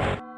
Bye.